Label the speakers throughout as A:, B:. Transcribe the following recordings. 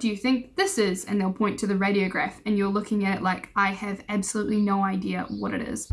A: do you think this is? And they'll point to the radiograph and you're looking at it like, I have absolutely no idea what it is.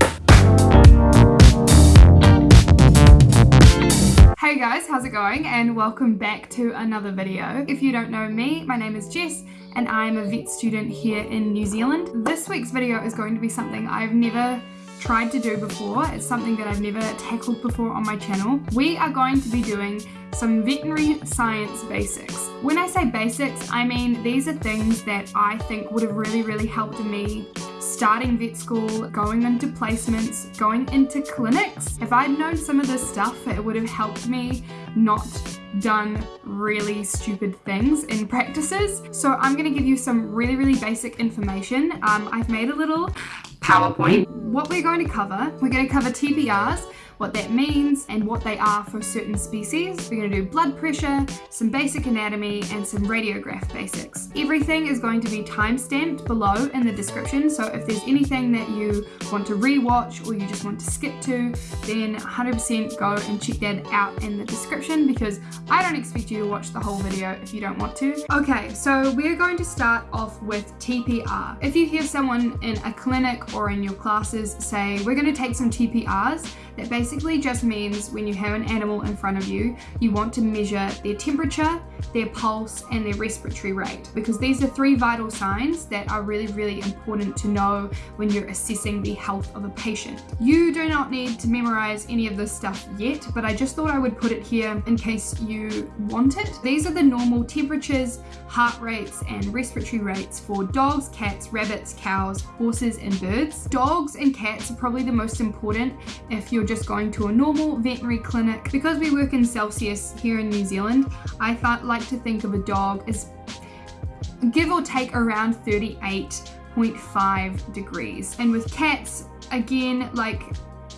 A: Hey guys, how's it going? And welcome back to another video. If you don't know me, my name is Jess and I'm a vet student here in New Zealand. This week's video is going to be something I've never tried to do before. It's something that I've never tackled before on my channel. We are going to be doing some veterinary science basics. When I say basics, I mean these are things that I think would have really, really helped me starting vet school, going into placements, going into clinics. If I'd known some of this stuff, it would have helped me not done really stupid things in practices. So I'm gonna give you some really, really basic information. Um, I've made a little PowerPoint. What we're going to cover, we're going to cover TPRs, what that means and what they are for certain species. We're going to do blood pressure, some basic anatomy and some radiograph basics. Everything is going to be time-stamped below in the description so if there's anything that you want to re-watch or you just want to skip to then 100% go and check that out in the description because I don't expect you to watch the whole video if you don't want to. Okay, so we're going to start off with TPR. If you hear someone in a clinic or in your classes say, we're going to take some TPRs, that basically just means when you have an animal in front of you, you want to measure their temperature, their pulse, and their respiratory rate, because these are three vital signs that are really, really important to know when you're assessing the health of a patient. You do not need to memorize any of this stuff yet, but I just thought I would put it here in case you want it. These are the normal temperatures, heart rates, and respiratory rates for dogs, cats, rabbits, cows, horses, and birds. Dogs and cats are probably the most important if you're just going to a normal veterinary clinic. Because we work in Celsius here in New Zealand, I thought, like to think of a dog as give or take around 38.5 degrees. And with cats, again, like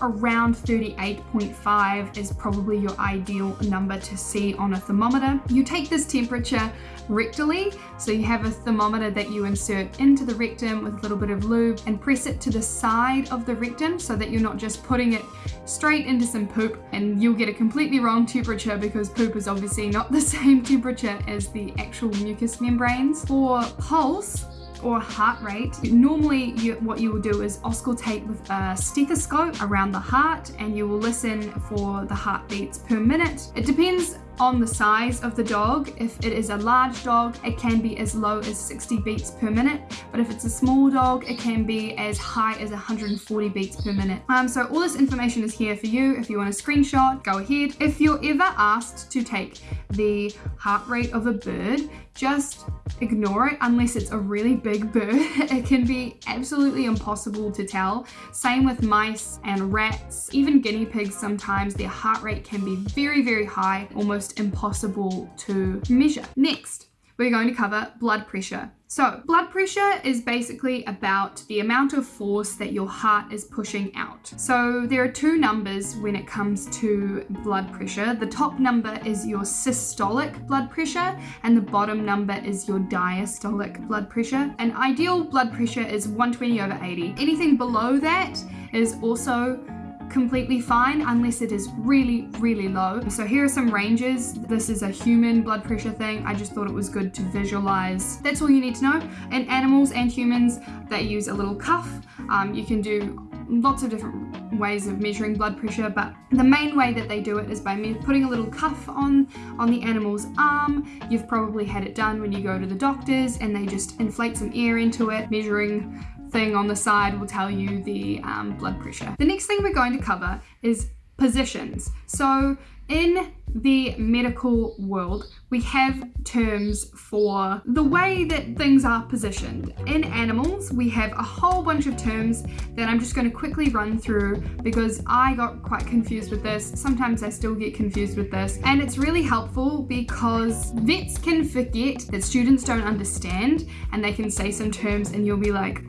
A: around 38.5 is probably your ideal number to see on a thermometer. You take this temperature rectally, so you have a thermometer that you insert into the rectum with a little bit of lube and press it to the side of the rectum so that you're not just putting it straight into some poop and you'll get a completely wrong temperature because poop is obviously not the same temperature as the actual mucous membranes. For pulse, or heart rate. Normally you, what you will do is auscultate with a stethoscope around the heart and you will listen for the heartbeats per minute. It depends on the size of the dog. If it is a large dog, it can be as low as 60 beats per minute. But if it's a small dog, it can be as high as 140 beats per minute. Um, so all this information is here for you. If you want a screenshot, go ahead. If you're ever asked to take the heart rate of a bird, just ignore it unless it's a really big bird. It can be absolutely impossible to tell. Same with mice and rats, even guinea pigs sometimes, their heart rate can be very, very high, almost impossible to measure. Next, we're going to cover blood pressure. So blood pressure is basically about the amount of force that your heart is pushing out. So there are two numbers when it comes to blood pressure. The top number is your systolic blood pressure and the bottom number is your diastolic blood pressure. An ideal blood pressure is 120 over 80. Anything below that is also completely fine unless it is really, really low. So here are some ranges. This is a human blood pressure thing. I just thought it was good to visualize. That's all you need to know. In animals and humans, they use a little cuff. Um, you can do lots of different ways of measuring blood pressure but the main way that they do it is by putting a little cuff on on the animal's arm you've probably had it done when you go to the doctors and they just inflate some air into it measuring thing on the side will tell you the um, blood pressure. The next thing we're going to cover is positions. So in the medical world, we have terms for the way that things are positioned. In animals, we have a whole bunch of terms that I'm just going to quickly run through because I got quite confused with this. Sometimes I still get confused with this. And it's really helpful because vets can forget that students don't understand and they can say some terms and you'll be like,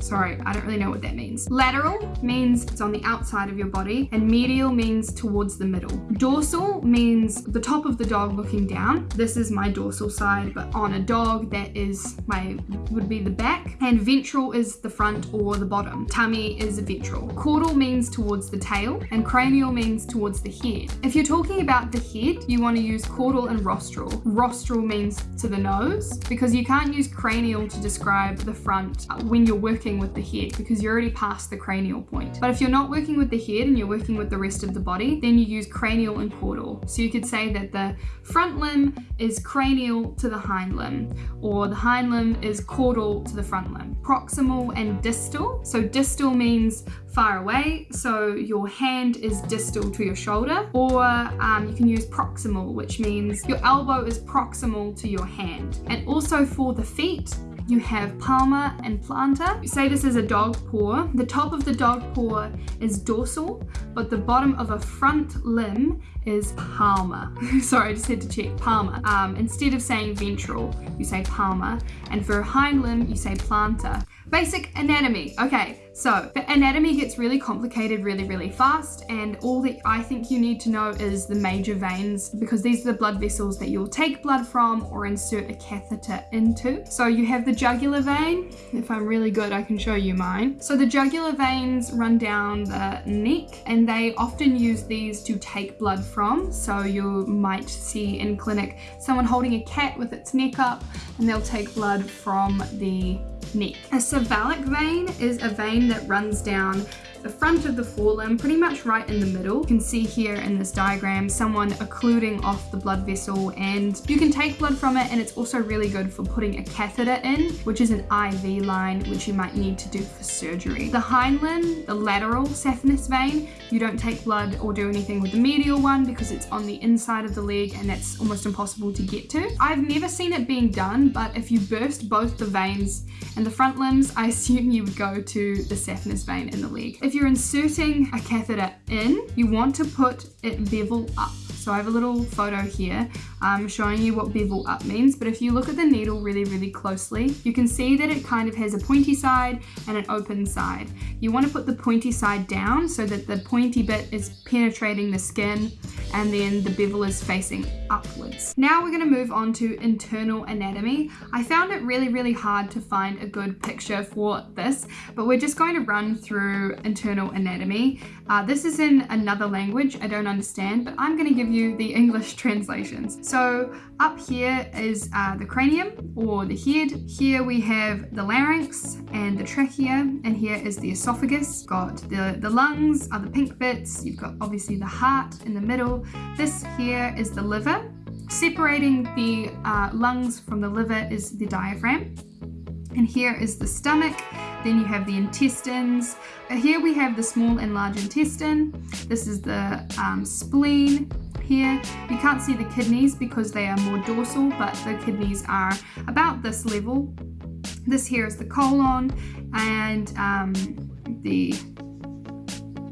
A: Sorry, I don't really know what that means. Lateral means it's on the outside of your body and medial means towards the middle. Dorsal means the top of the dog looking down. This is my dorsal side, but on a dog that is my, would be the back. And ventral is the front or the bottom. Tummy is ventral. Caudal means towards the tail and cranial means towards the head. If you're talking about the head, you want to use caudal and rostral. Rostral means to the nose because you can't use cranial to describe the front uh, when you're working with the head because you're already past the cranial point. But if you're not working with the head and you're working with the rest of the body, then you use cranial and caudal. So you could say that the front limb is cranial to the hind limb or the hind limb is caudal to the front limb. Proximal and distal. So distal means far away, so your hand is distal to your shoulder, or um, you can use proximal, which means your elbow is proximal to your hand. And also for the feet, you have palmar and plantar. You say this is a dog paw. The top of the dog paw is dorsal, but the bottom of a front limb is palmar. Sorry, I just had to check, palmar. Um, instead of saying ventral, you say palmar. And for a hind limb, you say plantar. Basic anatomy. Okay, so the anatomy gets really complicated really, really fast and all that I think you need to know is the major veins because these are the blood vessels that you'll take blood from or insert a catheter into. So you have the jugular vein. If I'm really good, I can show you mine. So the jugular veins run down the neck and they often use these to take blood from. So you might see in clinic someone holding a cat with its neck up and they'll take blood from the neck. A cephalic vein is a vein that runs down the front of the forelimb, pretty much right in the middle. You can see here in this diagram someone occluding off the blood vessel and you can take blood from it and it's also really good for putting a catheter in, which is an IV line, which you might need to do for surgery. The hind limb, the lateral saphenous vein, you don't take blood or do anything with the medial one because it's on the inside of the leg and that's almost impossible to get to. I've never seen it being done, but if you burst both the veins and the front limbs, I assume you would go to the saphenous vein in the leg. If you're inserting a catheter in, you want to put it bevel up. So I have a little photo here um, showing you what bevel up means. But if you look at the needle really, really closely, you can see that it kind of has a pointy side and an open side. You want to put the pointy side down so that the pointy bit is penetrating the skin and then the bevel is facing upwards. Now we're going to move on to internal anatomy. I found it really, really hard to find a good picture for this, but we're just going to run through internal anatomy. Uh, this is in another language I don't understand, but I'm going to give you the English translations. So up here is uh, the cranium or the head. Here we have the larynx and the trachea, and here is the esophagus. Got the, the lungs are the pink bits. You've got obviously the heart in the middle. This here is the liver. Separating the uh, lungs from the liver is the diaphragm. And here is the stomach. Then you have the intestines. Uh, here we have the small and large intestine. This is the um, spleen here. You can't see the kidneys because they are more dorsal, but the kidneys are about this level. This here is the colon and um, the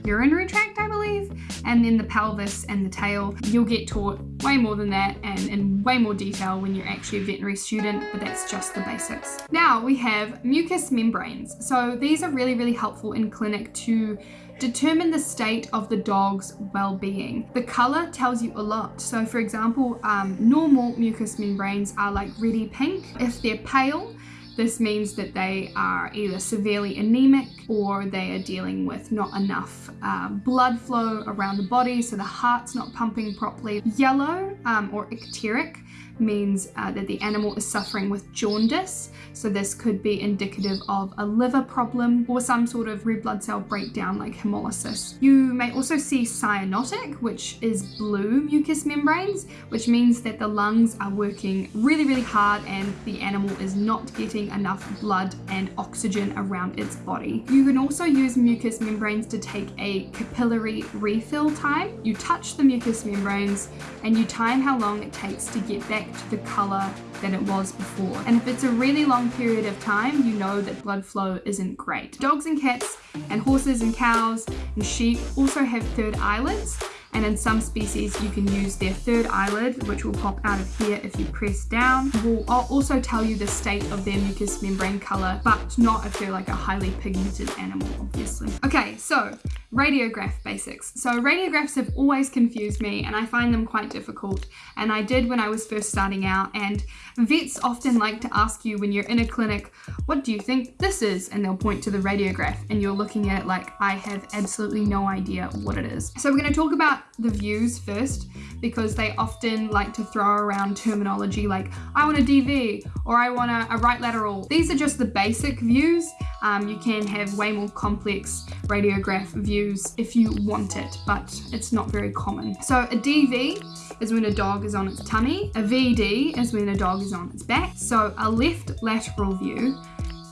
A: urinary tract, I believe, and then the pelvis and the tail. You'll get taught way more than that and in way more detail when you're actually a veterinary student, but that's just the basics. Now we have mucous membranes. So these are really, really helpful in clinic to determine the state of the dog's well-being. The color tells you a lot. So for example, um, normal mucous membranes are like reddy pink. If they're pale, this means that they are either severely anemic or they are dealing with not enough uh, blood flow around the body, so the heart's not pumping properly. Yellow um, or icteric means uh, that the animal is suffering with jaundice. So this could be indicative of a liver problem or some sort of red blood cell breakdown like hemolysis. You may also see cyanotic, which is blue mucous membranes, which means that the lungs are working really, really hard and the animal is not getting enough blood and oxygen around its body. You can also use mucous membranes to take a capillary refill time. You touch the mucous membranes and you time how long it takes to get to the color than it was before. And if it's a really long period of time, you know that blood flow isn't great. Dogs and cats and horses and cows and sheep also have third eyelids and in some species you can use their third eyelid which will pop out of here if you press down. Will also tell you the state of their mucous membrane color but not if they're like a highly pigmented animal obviously. Okay so radiograph basics. So radiographs have always confused me and I find them quite difficult and I did when I was first starting out and vets often like to ask you when you're in a clinic what do you think this is and they'll point to the radiograph and you're looking at it like I have absolutely no idea what it is. So we're going to talk about the views first because they often like to throw around terminology like I want a DV or I want a, a right lateral. These are just the basic views. Um, you can have way more complex radiograph views if you want it, but it's not very common. So a DV is when a dog is on its tummy. A VD is when a dog is on its back. So a left lateral view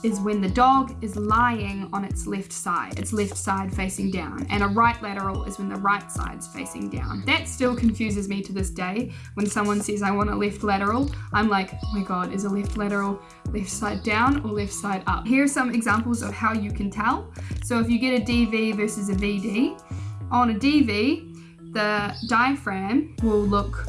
A: is when the dog is lying on its left side, its left side facing down, and a right lateral is when the right side's facing down. That still confuses me to this day. When someone says I want a left lateral, I'm like, oh my god, is a left lateral left side down or left side up? Here are some examples of how you can tell. So if you get a DV versus a VD, on a DV, the diaphragm will look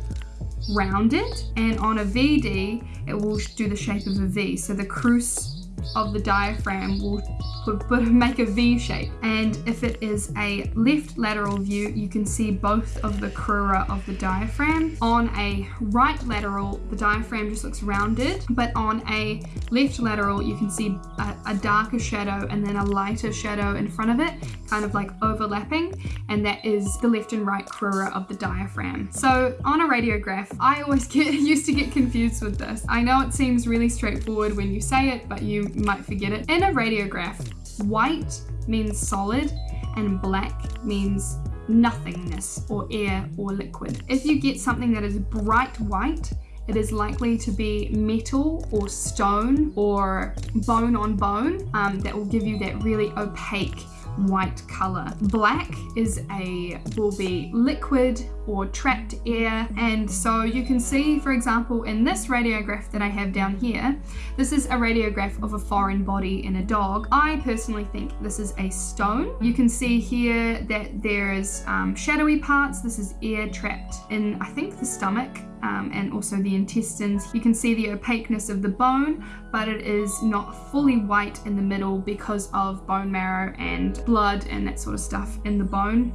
A: rounded and on a VD it will do the shape of a V so the crus of the diaphragm will make a V shape. And if it is a left lateral view, you can see both of the crura of the diaphragm. On a right lateral, the diaphragm just looks rounded, but on a left lateral, you can see a, a darker shadow and then a lighter shadow in front of it, kind of like overlapping, and that is the left and right crura of the diaphragm. So on a radiograph, I always get used to get confused with this. I know it seems really straightforward when you say it, but you might forget it. In a radiograph, white means solid and black means nothingness or air or liquid. If you get something that is bright white, it is likely to be metal or stone or bone on bone um, that will give you that really opaque white color. Black is a, will be liquid or trapped air. And so you can see, for example, in this radiograph that I have down here, this is a radiograph of a foreign body in a dog. I personally think this is a stone. You can see here that there's um, shadowy parts. This is air trapped in, I think, the stomach um, and also the intestines. You can see the opaqueness of the bone, but it is not fully white in the middle because of bone marrow and blood and that sort of stuff in the bone.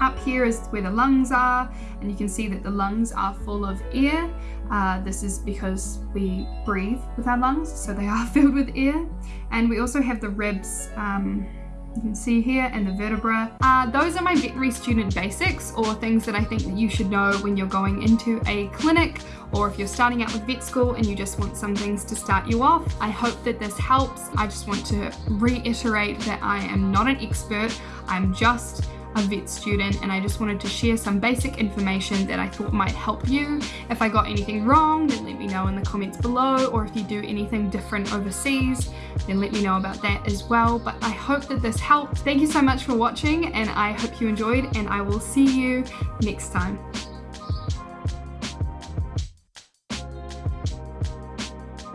A: Up here is where the lungs are, and you can see that the lungs are full of air. Uh, this is because we breathe with our lungs, so they are filled with air. And we also have the ribs um, you can see here and the vertebra. Uh, those are my veterinary student basics or things that I think that you should know when you're going into a clinic or if you're starting out with vet school and you just want some things to start you off. I hope that this helps. I just want to reiterate that I am not an expert. I'm just a vet student and I just wanted to share some basic information that I thought might help you. If I got anything wrong, then let me know in the comments below or if you do anything different overseas, then let me know about that as well. But I hope that this helped. Thank you so much for watching and I hope you enjoyed and I will see you next time.